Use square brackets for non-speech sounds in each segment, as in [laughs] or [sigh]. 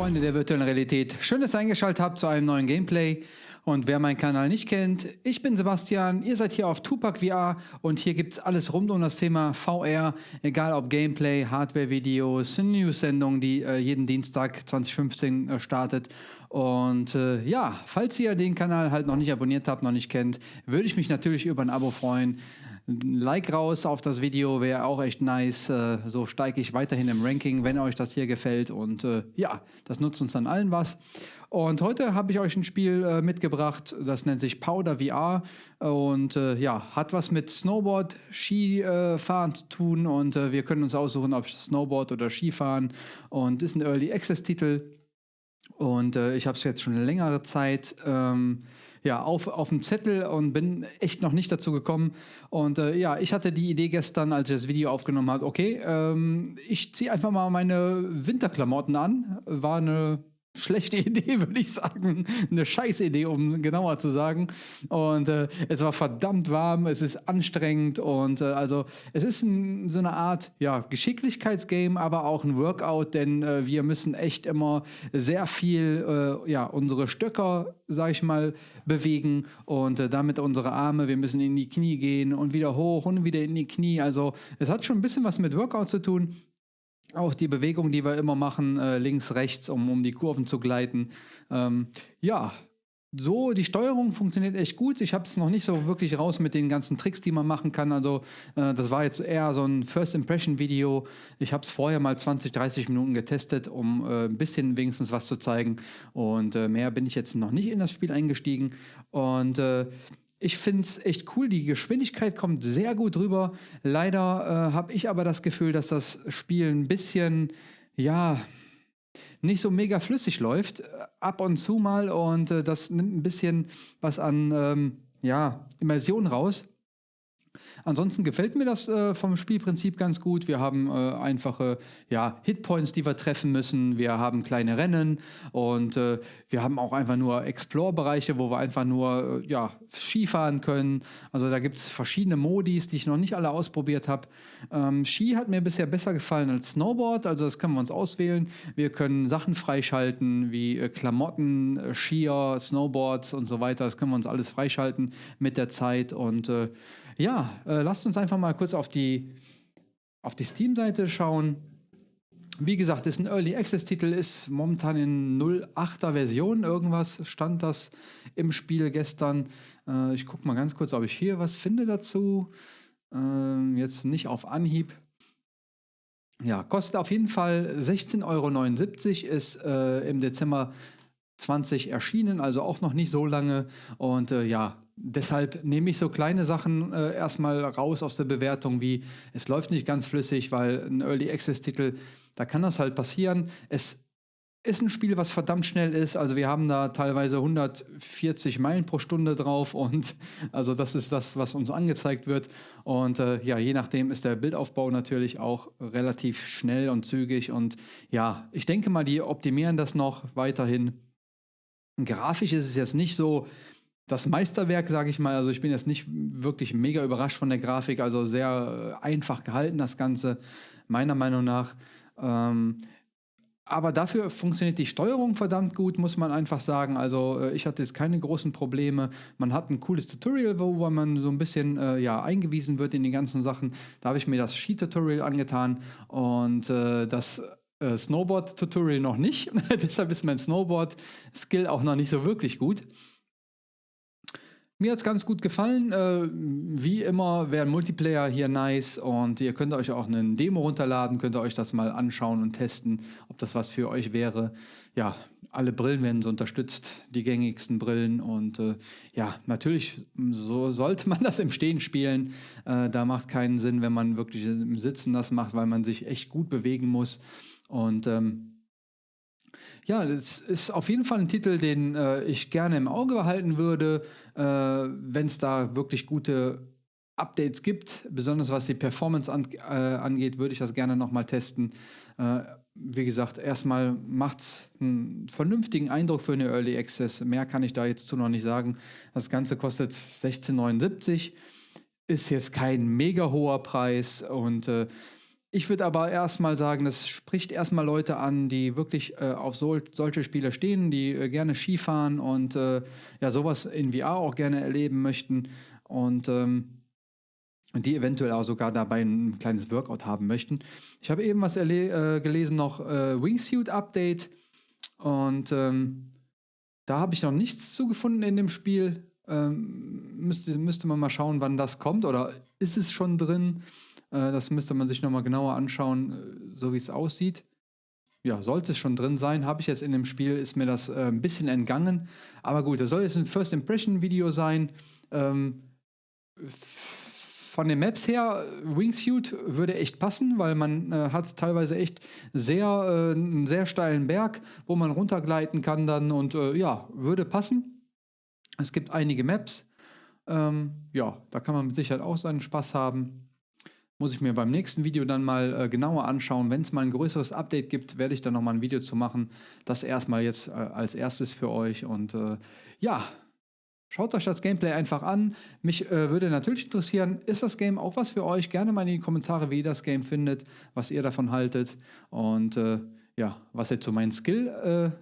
Freunde der virtuellen Realität. Schön, dass ihr eingeschaltet habt zu einem neuen Gameplay. Und wer meinen Kanal nicht kennt, ich bin Sebastian, ihr seid hier auf Tupac VR und hier gibt es alles rund um das Thema VR, egal ob Gameplay, Hardware-Videos, News-Sendung, die äh, jeden Dienstag 2015 äh, startet. Und äh, ja, falls ihr den Kanal halt noch nicht abonniert habt, noch nicht kennt, würde ich mich natürlich über ein Abo freuen. Ein Like raus auf das Video wäre auch echt nice. Äh, so steige ich weiterhin im Ranking, wenn euch das hier gefällt. Und äh, ja, das nutzt uns dann allen was. Und heute habe ich euch ein Spiel äh, mitgebracht, das nennt sich Powder VR und ja, hat was mit Snowboard, Skifahren äh, zu tun und wir können uns aussuchen, ob Snowboard oder Skifahren und ist ein Early Access Titel und ich habe es jetzt schon längere Zeit ähm, ja, auf, auf dem Zettel und bin echt noch nicht dazu gekommen. Und äh, ja, ich hatte die Idee gestern, als ich das Video aufgenommen habe, okay, ähm, ich ziehe einfach mal meine Winterklamotten an. War eine schlechte Idee, [laughs] würde ich sagen. Eine scheiß Idee, um genauer zu sagen. Und äh, es war verdammt warm, es ist anstrengend und äh, also es ist ein, so eine Art ja, Geschicklichkeitsgame, aber auch ein Workout, denn äh, wir müssen echt immer sehr viel äh, ja, unsere Stöcker, sag ich mal, bewegen und äh, damit unsere Arme, wir müssen in die Knie gehen und wieder hoch und wieder in die Knie. Also es hat schon ein bisschen was mit Workout zu tun. Auch die Bewegung, die wir immer machen, äh, links, rechts, um, um die Kurven zu gleiten. Ähm, ja, so, die Steuerung funktioniert echt gut. Ich habe es noch nicht so wirklich raus mit den ganzen Tricks, die man machen kann. Also, äh, das war jetzt eher so ein First Impression Video. Ich habe es vorher mal 20, 30 Minuten getestet, um äh, ein bisschen wenigstens was zu zeigen. Und äh, mehr bin ich jetzt noch nicht in das Spiel eingestiegen. Und äh, ich finde es echt cool. Die Geschwindigkeit kommt sehr gut rüber. Leider äh, habe ich aber das Gefühl, dass das Spiel ein bisschen, ja, nicht so mega flüssig läuft. Ab und zu mal. Und äh, das nimmt ein bisschen was an, ähm, ja, Immersion raus. Ansonsten gefällt mir das äh, vom Spielprinzip ganz gut. Wir haben äh, einfache ja, Hitpoints, die wir treffen müssen. Wir haben kleine Rennen und äh, wir haben auch einfach nur Explore-Bereiche, wo wir einfach nur äh, ja, Skifahren können. Also da gibt es verschiedene Modis, die ich noch nicht alle ausprobiert habe. Ähm, Ski hat mir bisher besser gefallen als Snowboard, also das können wir uns auswählen. Wir können Sachen freischalten wie äh, Klamotten, äh, Skier, Snowboards und so weiter. Das können wir uns alles freischalten mit der Zeit und ja, äh, lasst uns einfach mal kurz auf die, auf die Steam-Seite schauen. Wie gesagt, ist ein Early Access-Titel, ist momentan in 08er Version. Irgendwas stand das im Spiel gestern. Äh, ich gucke mal ganz kurz, ob ich hier was finde dazu. Äh, jetzt nicht auf Anhieb. Ja, kostet auf jeden Fall 16,79 Euro, ist äh, im Dezember 20 erschienen, also auch noch nicht so lange. Und äh, ja, deshalb nehme ich so kleine Sachen äh, erstmal raus aus der Bewertung, wie es läuft nicht ganz flüssig, weil ein Early Access-Titel, da kann das halt passieren. Es ist ein Spiel, was verdammt schnell ist. Also wir haben da teilweise 140 Meilen pro Stunde drauf und [laughs] also das ist das, was uns angezeigt wird. Und äh, ja, je nachdem ist der Bildaufbau natürlich auch relativ schnell und zügig. Und ja, ich denke mal, die optimieren das noch weiterhin. Grafisch ist es jetzt nicht so das Meisterwerk, sage ich mal. Also ich bin jetzt nicht wirklich mega überrascht von der Grafik. Also sehr äh, einfach gehalten das Ganze, meiner Meinung nach. Ähm, aber dafür funktioniert die Steuerung verdammt gut, muss man einfach sagen. Also äh, ich hatte jetzt keine großen Probleme. Man hat ein cooles Tutorial, wo man so ein bisschen äh, ja, eingewiesen wird in die ganzen Sachen. Da habe ich mir das Ski-Tutorial angetan und äh, das äh, Snowboard-Tutorial noch nicht. [laughs] Deshalb ist mein Snowboard-Skill auch noch nicht so wirklich gut. Mir hat es ganz gut gefallen. Äh, wie immer wäre Multiplayer hier nice und ihr könnt euch auch eine Demo runterladen, könnt ihr euch das mal anschauen und testen, ob das was für euch wäre. Ja, alle Brillen werden so unterstützt, die gängigsten Brillen und äh, ja, natürlich so sollte man [laughs] das im Stehen spielen. Äh, da macht keinen Sinn, wenn man wirklich im Sitzen das macht, weil man sich echt gut bewegen muss. Und ähm, ja, das ist auf jeden Fall ein Titel, den äh, ich gerne im Auge behalten würde, äh, wenn es da wirklich gute Updates gibt, besonders was die Performance an, äh, angeht, würde ich das gerne nochmal testen. Äh, wie gesagt, erstmal macht es einen vernünftigen Eindruck für eine Early Access. Mehr kann ich da jetzt zu noch nicht sagen. Das Ganze kostet 16,79, ist jetzt kein mega hoher Preis und äh, Ich würde aber erstmal sagen, das spricht erstmal Leute an, die wirklich äh, auf sol solche Spiele stehen, die äh, gerne Skifahren und äh, ja, sowas in VR auch gerne erleben möchten und ähm, die eventuell auch sogar dabei ein kleines Workout haben möchten. Ich habe eben was äh, gelesen, noch äh, Wingsuit Update und ähm, da habe ich noch nichts zugefunden in dem Spiel. Ähm, müsste, müsste man mal schauen, wann das kommt oder ist es schon drin? Äh, das müsste man sich nochmal genauer anschauen, äh, so wie es aussieht. Ja, sollte es schon drin sein. Habe ich jetzt in dem Spiel, ist mir das äh, ein bisschen entgangen. Aber gut, das soll jetzt ein First Impression Video sein. Ähm, von den Maps her, Wingsuit würde echt passen, weil man äh, hat teilweise echt sehr, äh, einen sehr steilen Berg, wo man runtergleiten kann dann und äh, ja, würde passen. Es gibt einige Maps. Ähm, ja, da kann man mit Sicherheit auch seinen Spaß haben. Muss ich mir beim nächsten Video dann mal äh, genauer anschauen. Wenn es mal ein größeres Update gibt, werde ich dann nochmal ein Video zu machen. Das erstmal jetzt äh, als erstes für euch. Und äh, ja, schaut euch das Gameplay einfach an. Mich äh, würde natürlich interessieren, ist das Game auch was für euch? Gerne mal in die Kommentare, wie ihr das Game findet, was ihr davon haltet. Und äh, ja, was er zu meinem Skill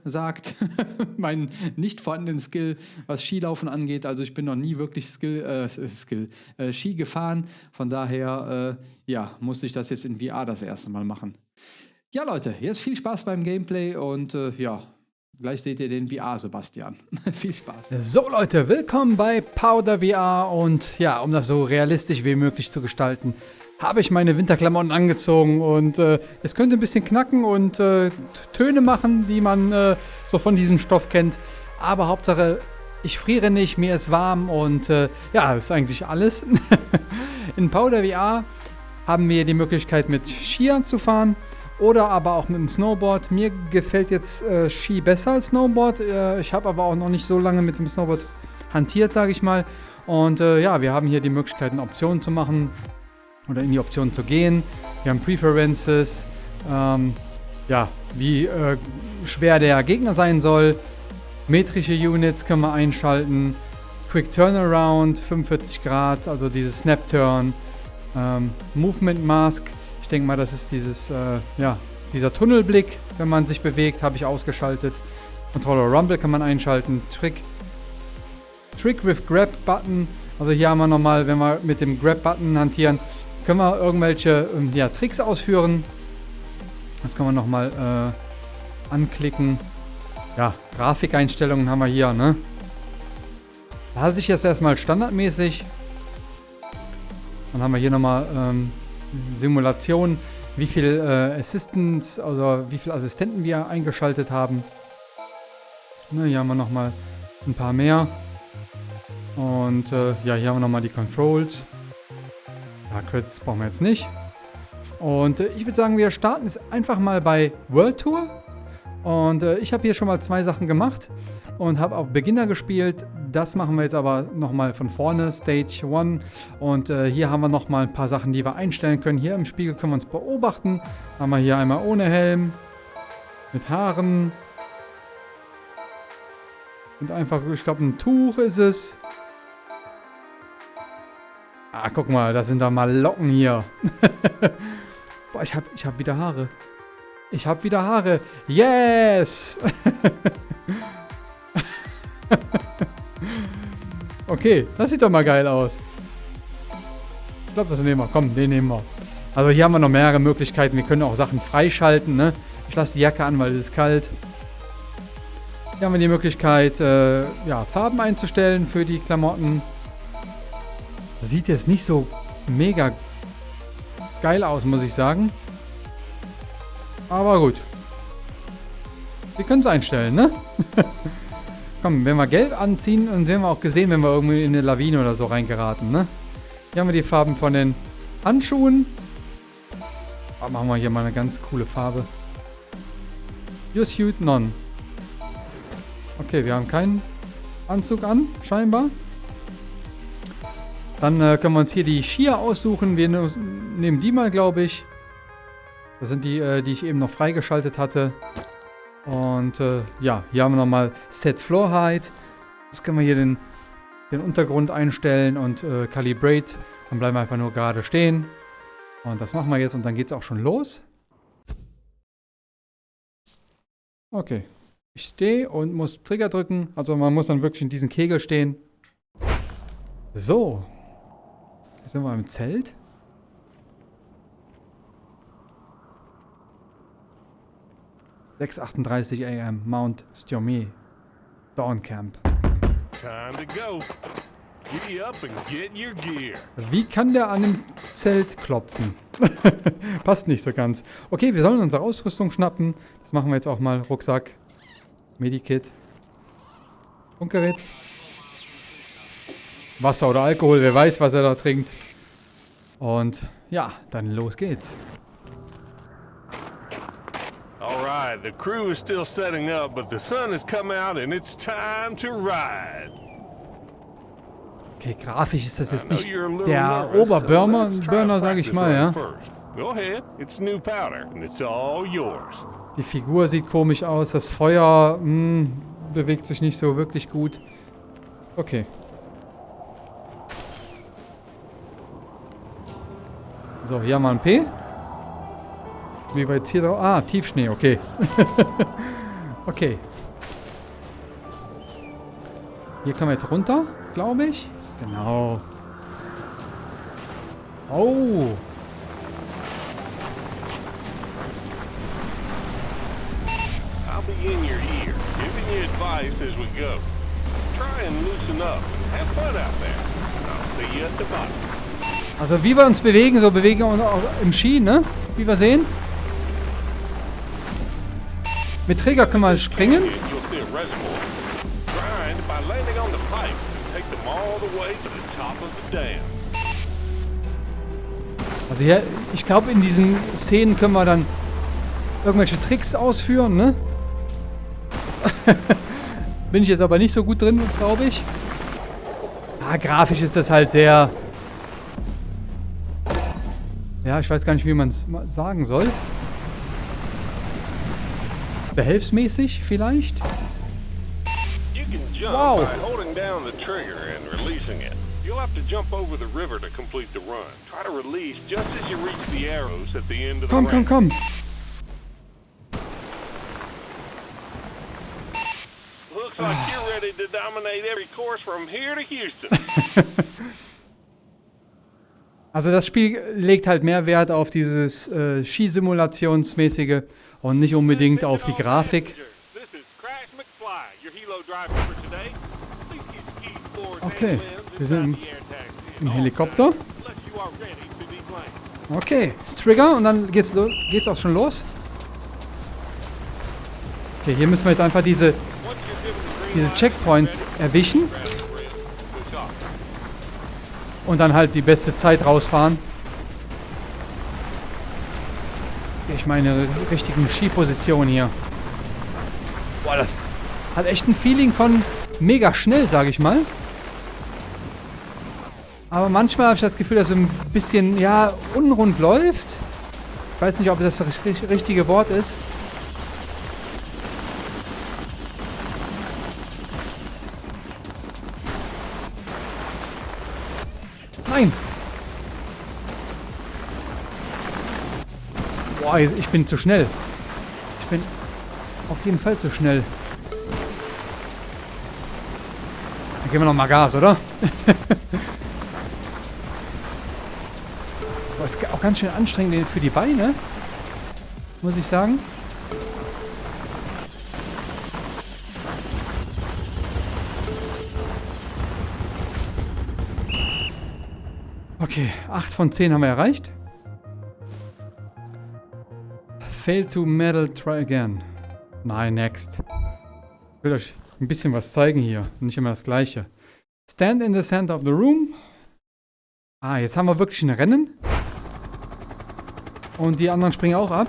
äh, sagt, [laughs] meinen nicht vorhandenen Skill, was Skilaufen angeht. Also ich bin noch nie wirklich Skill, äh, Skill äh, Ski gefahren. Von daher, äh, ja, musste ich das jetzt in VR das erste Mal machen. Ja, Leute, jetzt viel Spaß beim Gameplay und äh, ja, Gleich seht ihr den VR, Sebastian. [laughs] Viel Spaß. So Leute, willkommen bei Powder VR und ja, um das so realistisch wie möglich zu gestalten, habe ich meine Winterklamotten angezogen und äh, es könnte ein bisschen knacken und äh, Töne machen, die man äh, so von diesem Stoff kennt. Aber Hauptsache, ich friere nicht, mir ist warm und äh, ja, das ist eigentlich alles. [laughs] In Powder VR haben wir die Möglichkeit mit Skiern zu fahren oder aber auch mit dem Snowboard. Mir gefällt jetzt äh, Ski besser als Snowboard. Äh, ich habe aber auch noch nicht so lange mit dem Snowboard hantiert, sage ich mal. Und äh, ja, wir haben hier die Möglichkeit, Optionen zu machen oder in die Option zu gehen. Wir haben Preferences, ähm, ja, wie äh, schwer der Gegner sein soll. Metrische Units können wir einschalten. Quick Turnaround, 45 Grad, also dieses Snap Turn. Ähm, Movement Mask, ich denke mal, das ist dieses, äh, ja, dieser Tunnelblick, wenn man sich bewegt, habe ich ausgeschaltet. Controller Rumble kann man einschalten. Trick, Trick with Grab Button. Also hier haben wir nochmal, wenn wir mit dem Grab Button hantieren, können wir irgendwelche ähm, ja, Tricks ausführen. Das können wir nochmal äh, anklicken. Ja, Grafikeinstellungen haben wir hier, ne? Lasse ich jetzt erstmal standardmäßig. Dann haben wir hier nochmal ähm, Simulation, wie viel äh, Assistants, also wie viele Assistenten wir eingeschaltet haben. Ne, hier haben wir nochmal ein paar mehr. Und äh, ja, hier haben wir nochmal die Controls. Ja, Credits brauchen wir jetzt nicht. Und äh, ich würde sagen, wir starten jetzt einfach mal bei World Tour. Und äh, ich habe hier schon mal zwei Sachen gemacht und habe auf Beginner gespielt. Das machen wir jetzt aber nochmal von vorne, Stage 1. Und äh, hier haben wir nochmal ein paar Sachen, die wir einstellen können. Hier im Spiegel können wir uns beobachten. Haben wir hier einmal ohne Helm, mit Haaren. Und einfach, ich glaube, ein Tuch ist es. Ah, guck mal, da sind da mal Locken hier. [laughs] Boah, ich hab, ich hab wieder Haare. Ich hab wieder Haare. Yes! [laughs] okay, das sieht doch mal geil aus. Ich glaube, das nehmen wir. Komm, den nehmen wir. Also hier haben wir noch mehrere Möglichkeiten. Wir können auch Sachen freischalten. Ne? Ich lasse die Jacke an, weil es ist kalt. Hier haben wir die Möglichkeit, äh, ja, Farben einzustellen für die Klamotten. Sieht jetzt nicht so mega geil aus, muss ich sagen. Aber gut. Wir können es einstellen, ne? [laughs] Komm, wenn wir gelb anziehen, dann sehen wir auch gesehen, wenn wir irgendwie in eine Lawine oder so reingeraten, ne? Hier haben wir die Farben von den Handschuhen. Oh, machen wir hier mal eine ganz coole Farbe. Your suit none. Okay, wir haben keinen Anzug an, scheinbar. Dann äh, können wir uns hier die Skier aussuchen. Wir ne nehmen die mal, glaube ich. Das sind die, äh, die ich eben noch freigeschaltet hatte. Und äh, ja, hier haben wir nochmal Set Floor Height. Jetzt können wir hier den, den Untergrund einstellen und äh, Calibrate. Dann bleiben wir einfach nur gerade stehen. Und das machen wir jetzt und dann geht es auch schon los. Okay. Ich stehe und muss Trigger drücken. Also man muss dann wirklich in diesem Kegel stehen. So. Jetzt sind wir im Zelt. Sechs am Mount Stjomé. Dawn Camp. Time to go. Giddy up and get your gear. Wie kann der an dem Zelt klopfen? [laughs] Passt nicht so ganz. Okay, wir sollen unsere Ausrüstung schnappen. Das machen wir jetzt auch mal. Rucksack. Medikit. Funkgerät. Wasser oder Alkohol, wer weiß, was er da trinkt. Und ja, dann los geht's. Alright, the crew is still setting up, but the sun has come out and it's time to ride. Okay, grafisch ist das jetzt nicht der Oberburner, Burner, sage ich mal, ja. Die Figur sieht komisch aus, das Feuer mh, hm, bewegt sich nicht so wirklich gut. Okay. So, hier haben wir ein P. Wie weit hier drauf? Ah, Tiefschnee, okay. [laughs] okay. Hier können wir jetzt runter, glaube ich. Genau. Oh. I'll be in your ear, giving you advice as we go. Try and loosen up. Have fun out there. I'll see you at the bottom. Also wie wir uns bewegen, so bewegen wir uns auch im Ski, ne? Wie wir sehen. Mit Träger können wir springen. Also hier, ich glaube in diesen Szenen können wir dann irgendwelche Tricks ausführen, ne? [laughs] Bin ich jetzt aber nicht so gut drin, glaube ich. Ja, grafisch ist das halt sehr... Ja, ich weiß gar nicht, wie man es sagen soll. Behelfsmäßig vielleicht? Wow. You'll have to jump over the river to complete the run. Try to release just as you reach the arrows at the end of the Komm, komm, komm. Looks like you're ready to dominate every course from here to Houston. [laughs] Also das Spiel legt halt mehr Wert auf dieses äh, Skisimulationsmäßige und nicht unbedingt auf die Grafik. Okay, wir sind im Helikopter. Okay, Trigger und dann geht's, geht's auch schon los. Okay, hier müssen wir jetzt einfach diese, diese Checkpoints erwischen. Und dann halt die beste Zeit rausfahren. Ich meine, richtigen Skiposition hier. Boah, das hat echt ein Feeling von mega schnell, sage ich mal. Aber manchmal habe ich das Gefühl, dass es ein bisschen, ja, unrund läuft. Ich weiß nicht, ob das das richtige Wort ist. Boah, ich bin zu schnell. Ich bin auf jeden Fall zu schnell. Dann geben wir noch mal Gas, oder? [laughs] Boah, ist auch ganz schön anstrengend für die Beine. Muss ich sagen. Okay, 8 von 10 haben wir erreicht. Fail to medal, try again. Nein, next. Ich will euch ein bisschen was zeigen hier. Nicht immer das gleiche. Stand in the center of the room. Ah, jetzt haben wir wirklich ein Rennen. Und die anderen springen auch ab.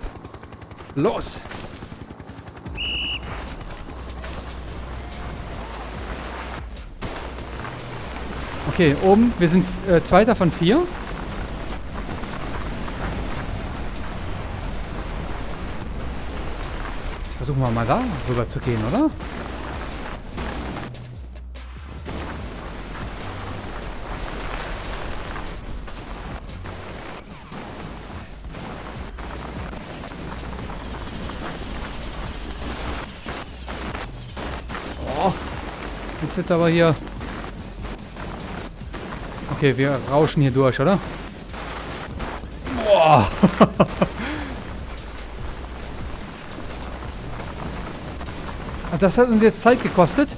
Los! Okay, oben. Wir sind äh, Zweiter von vier. versuchen wir mal da rüber zu gehen, oder? Oh, jetzt wird's aber hier... Okay, wir rauschen hier durch, oder? Boah! [laughs] das hat uns jetzt Zeit gekostet.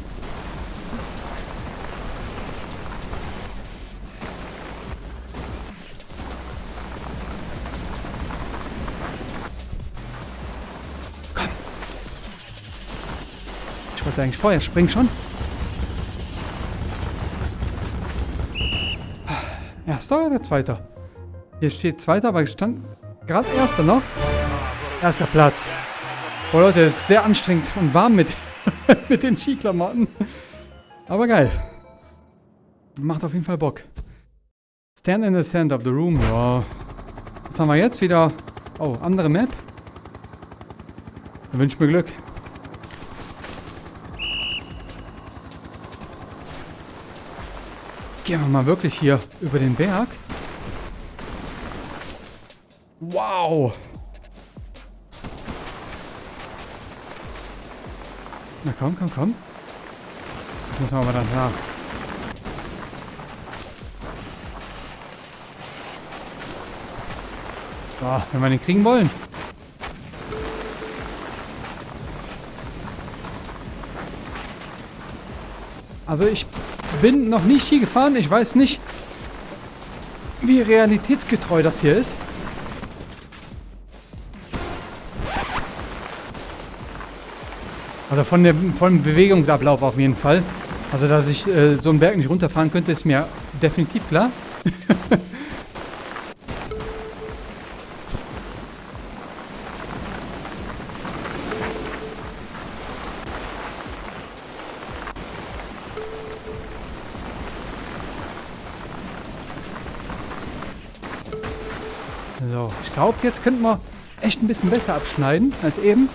Komm. Ich wollte eigentlich vorher springen schon. Erster oder zweiter? Hier steht zweiter, aber ich stand gerade erster noch. Erster Platz. Oh Leute, es ist sehr anstrengend und warm mit, [laughs] mit den Skiklamotten. Aber geil. Macht auf jeden Fall Bock. Stand in the center of the room. Ja. Was haben wir jetzt? Wieder... Oh, andere Map. Dann wünsche mir Glück. Gehen wir mal wirklich hier über den Berg. Wow. Na komm, komm, komm. Das müssen wir aber dann nach. So, wenn wir den kriegen wollen. Also ich bin noch nicht Ski gefahren. Ich weiß nicht, wie realitätsgetreu das hier ist. Also von dem, vom Bewegungsablauf auf jeden Fall. Also dass ich äh, so einen Berg nicht runterfahren könnte, ist mir definitiv klar. [laughs] So, ich glaube, jetzt könnten wir echt ein bisschen besser abschneiden als eben.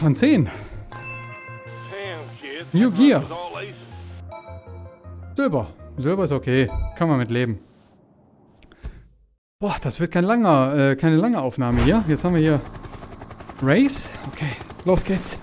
Von zehn. New Gear. Silber. Silber ist okay. Kann man mit leben. Boah, das wird kein langer, äh, keine lange Aufnahme hier. Jetzt haben wir hier Race. Okay, los geht's.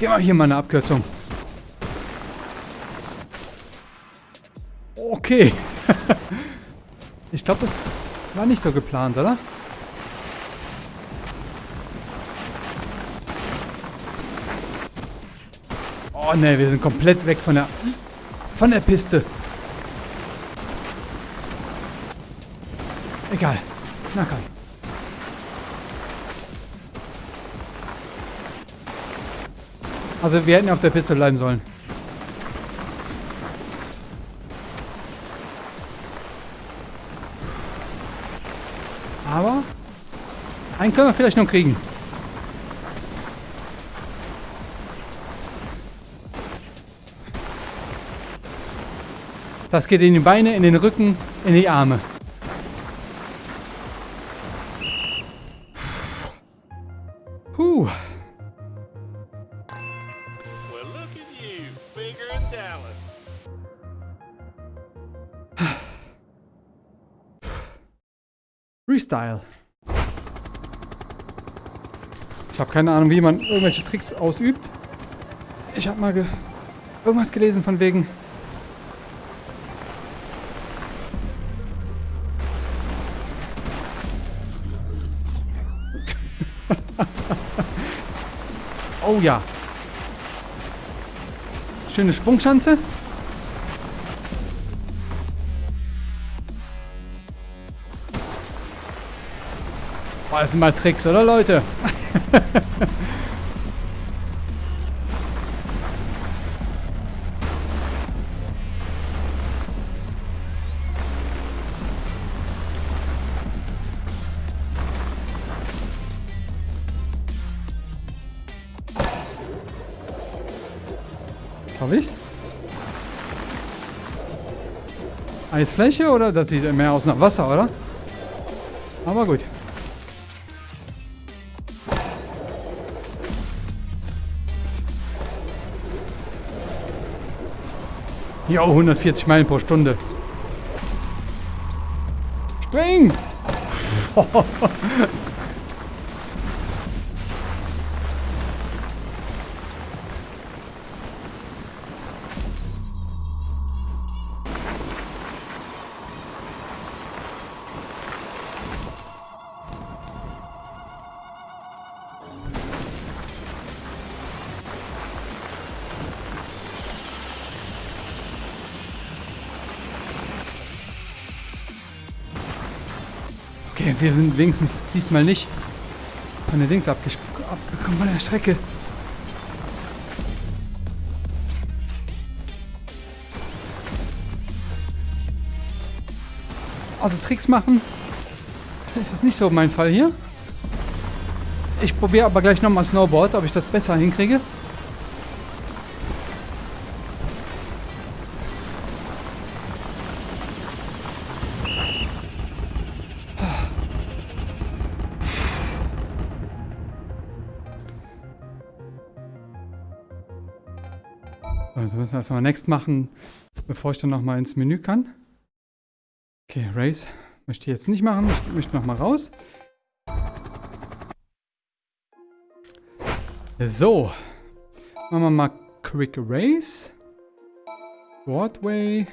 Geh mal hier mal eine Abkürzung. Okay. [laughs] ich glaube, das war nicht so geplant, oder? Oh ne, wir sind komplett weg von der von der Piste. Egal. Na komm. Also wir hätten auf der Piste bleiben sollen. Aber einen können wir vielleicht noch kriegen. Das geht in die Beine, in den Rücken, in die Arme. Freestyle. Ich habe keine Ahnung, wie man irgendwelche Tricks ausübt. Ich habe mal ge irgendwas gelesen von wegen... [laughs] oh ja. Schöne Sprungschanze. Boah, das sind mal Tricks, oder Leute? Hab ich's? Eisfläche oder? Das sieht mehr aus nach Wasser, oder? Aber gut. Jo, 140 Meilen pro Stunde. Spring! [laughs] Okay, wir sind wenigstens diesmal nicht von der Dings abgekommen von der Strecke. Also Tricks machen ist das nicht so mein Fall hier. Ich probiere aber gleich nochmal Snowboard, ob ich das besser hinkriege. Also müssen wir erstmal Next machen, bevor ich dann nochmal ins Menü kann. Okay, Race möchte ich jetzt nicht machen. Ich möchte nochmal raus. So. Machen wir mal Quick Race. Broadway.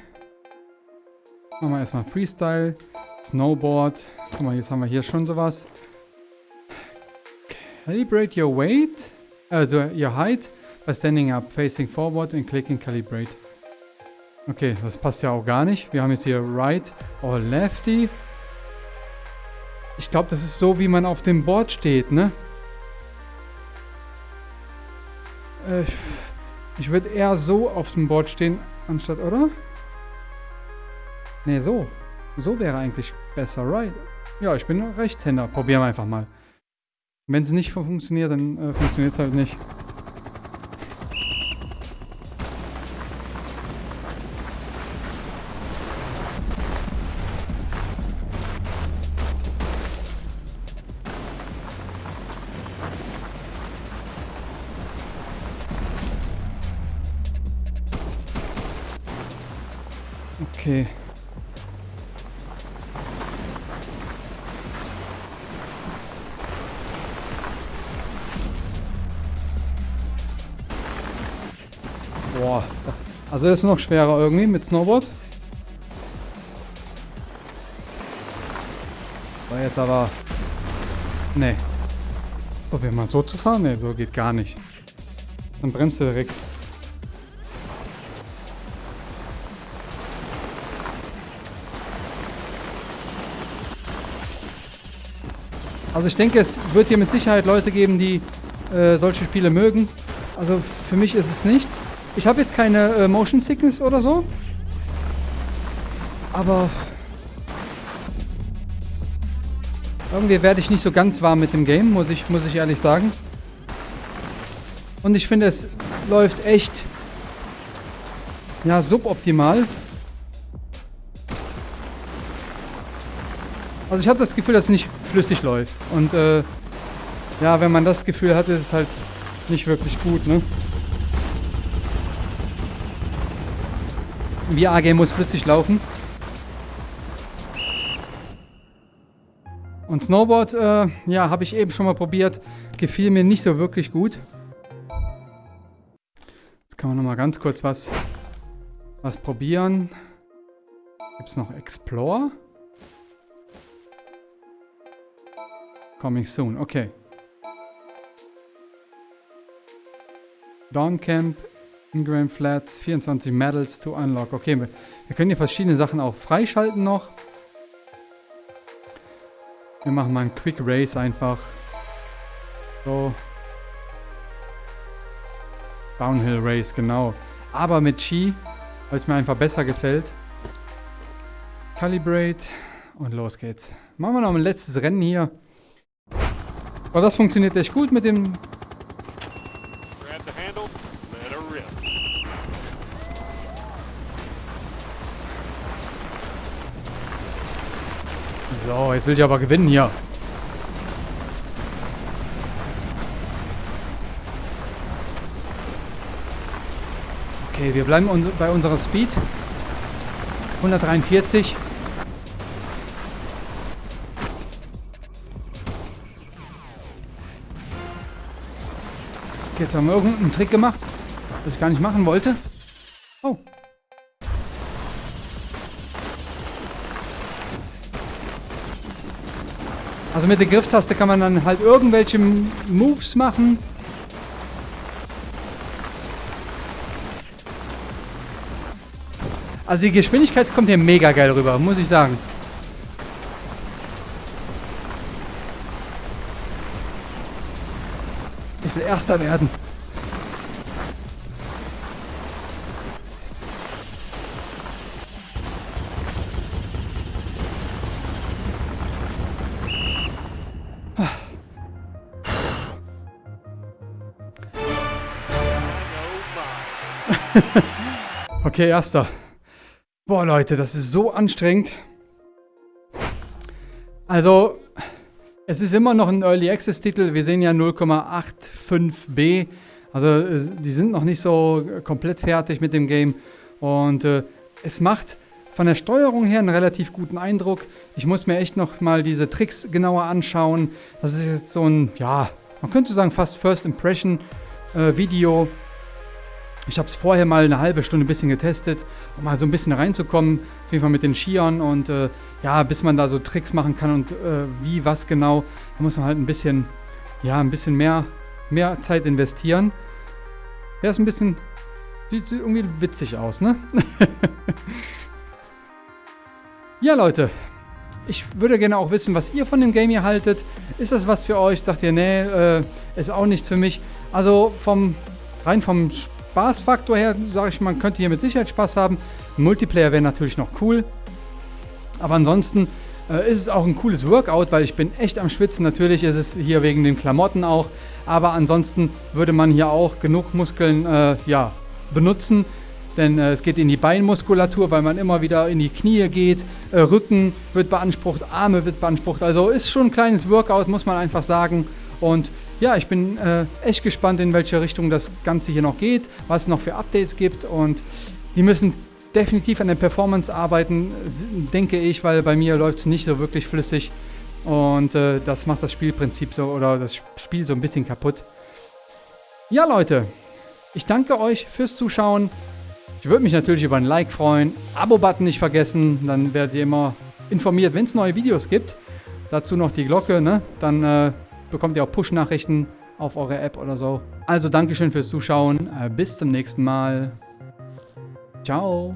Machen wir erstmal Freestyle. Snowboard. Guck mal, jetzt haben wir hier schon sowas. Calibrate your weight. Also your height by standing up, facing forward and clicking calibrate. Okay, das passt ja auch gar nicht. Wir haben jetzt hier right or lefty. Ich glaube, das ist so, wie man auf dem Board steht, ne? Äh, ich würde eher so auf dem Board stehen, anstatt, oder? Ne, so. So wäre eigentlich besser, right? Ja, ich bin Rechtshänder. Probieren wir einfach mal. Wenn es nicht funktioniert, dann äh, funktioniert es halt nicht. Also ist noch schwerer irgendwie mit Snowboard. War jetzt aber... Nee. Probier mal so zu fahren? Nee, so geht gar nicht. Dann bremst du direkt. Also ich denke, es wird hier mit Sicherheit Leute geben, die äh, solche Spiele mögen. Also für mich ist es nichts. Ich habe jetzt keine äh, Motion Sickness oder so. Aber irgendwie werde ich nicht so ganz warm mit dem Game, muss ich, muss ich ehrlich sagen. Und ich finde, es läuft echt ja, suboptimal. Also ich habe das Gefühl, dass es nicht flüssig läuft. Und äh, ja, wenn man das Gefühl hat, ist es halt nicht wirklich gut, ne? VR-Game muss flüssig laufen. Und Snowboard, äh, ja, habe ich eben schon mal probiert. Gefiel mir nicht so wirklich gut. Jetzt kann man noch mal ganz kurz was, was probieren. Gibt es noch Explore? Coming soon, okay. Dawn Camp, Ingram Flats, 24 Medals to unlock. Okay, wir, wir können hier verschiedene Sachen auch freischalten noch. Wir machen mal einen Quick Race einfach. So. Downhill Race, genau. Aber mit Ski, weil es mir einfach besser gefällt. Calibrate und los geht's. Machen wir noch ein letztes Rennen hier. Aber das funktioniert echt gut mit dem... So, jetzt will ich aber gewinnen hier. Okay, wir bleiben uns bei unserer Speed. 143. Okay, jetzt haben wir irgendeinen Trick gemacht, was ich gar nicht machen wollte. Also mit der Grifftaste kann man dann halt irgendwelche Moves machen. Also die Geschwindigkeit kommt hier mega geil rüber, muss ich sagen. Ich will Erster werden. [laughs] okay, Erster. Boah, Leute, das ist so anstrengend. Also, es ist immer noch ein Early Access Titel. Wir sehen ja 0,85b. Also, die sind noch nicht so komplett fertig mit dem Game. Und äh, es macht von der Steuerung her einen relativ guten Eindruck. Ich muss mir echt noch mal diese Tricks genauer anschauen. Das ist jetzt so ein, ja, man könnte sagen fast First Impression äh, Video. Ich habe es vorher mal eine halbe Stunde ein bisschen getestet, um mal so ein bisschen reinzukommen, auf jeden Fall mit den Skiern und äh, ja, bis man da so Tricks machen kann und äh, wie, was genau, da muss man halt ein bisschen, ja, ein bisschen mehr, mehr Zeit investieren. Der ist ein bisschen, sieht irgendwie witzig aus, ne? [laughs] ja, Leute, ich würde gerne auch wissen, was ihr von dem Game hier haltet. Ist das was für euch? Sagt ihr, nee, äh, ist auch nichts für mich. Also vom, rein vom Spiel Spaßfaktor her, sage ich, man könnte hier mit Sicherheit Spaß haben. Multiplayer wäre natürlich noch cool. Aber ansonsten äh, ist es auch ein cooles Workout, weil ich bin echt am Schwitzen. Natürlich ist es hier wegen den Klamotten auch. Aber ansonsten würde man hier auch genug Muskeln äh, ja, benutzen. Denn äh, es geht in die Beinmuskulatur, weil man immer wieder in die Knie geht. Äh, Rücken wird beansprucht, Arme wird beansprucht. Also ist schon ein kleines Workout, muss man einfach sagen. Und ja, ich bin äh, echt gespannt, in welche Richtung das Ganze hier noch geht, was es noch für Updates gibt und die müssen definitiv an der Performance arbeiten, denke ich, weil bei mir läuft es nicht so wirklich flüssig und äh, das macht das Spielprinzip so oder das Spiel so ein bisschen kaputt. Ja, Leute, ich danke euch fürs Zuschauen. Ich würde mich natürlich über ein Like freuen. Abo-Button nicht vergessen, dann werdet ihr immer informiert, wenn es neue Videos gibt. Dazu noch die Glocke, ne? Dann äh, bekommt ihr auch Push-Nachrichten auf eure App oder so. Also Dankeschön fürs Zuschauen. Äh, bis zum nächsten Mal. Ciao.